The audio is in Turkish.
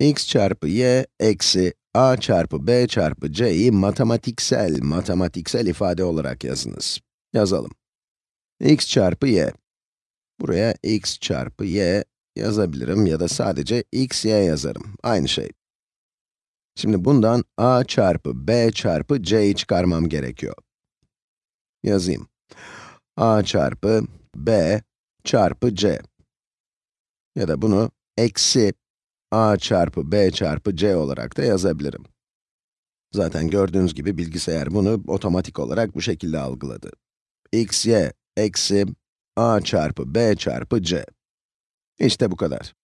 x çarpı y eksi a çarpı b çarpı c'yi matematiksel, matematiksel ifade olarak yazınız. Yazalım. x çarpı y. Buraya x çarpı y yazabilirim ya da sadece x, y yazarım. Aynı şey. Şimdi bundan a çarpı b çarpı c'yi çıkarmam gerekiyor. Yazayım. a çarpı b çarpı c. Ya da bunu eksi a çarpı b çarpı c olarak da yazabilirim. Zaten gördüğünüz gibi bilgisayar bunu otomatik olarak bu şekilde algıladı. x, y eksi a çarpı b çarpı c. İşte bu kadar.